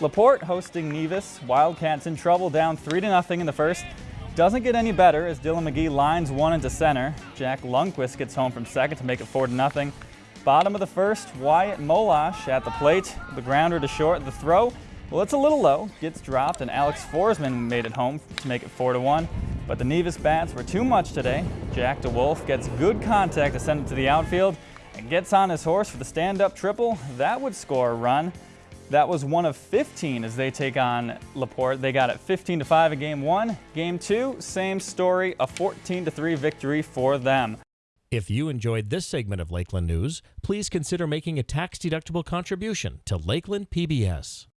Laporte hosting Nevis. Wildcats in trouble, down 3 0 in the first. Doesn't get any better as Dylan McGee lines one into center. Jack Lundquist gets home from second to make it 4 0. Bottom of the first, Wyatt Molash at the plate. The grounder to short. The throw, well, it's a little low. Gets dropped, and Alex Forsman made it home to make it 4 1. But the Nevis bats were too much today. Jack DeWolf gets good contact to send it to the outfield and gets on his horse for the stand-up triple. That would score a run. That was one of 15 as they take on Laporte. They got it 15 to 5 in game one. Game two, same story, a 14 to 3 victory for them. If you enjoyed this segment of Lakeland News, please consider making a tax-deductible contribution to Lakeland PBS.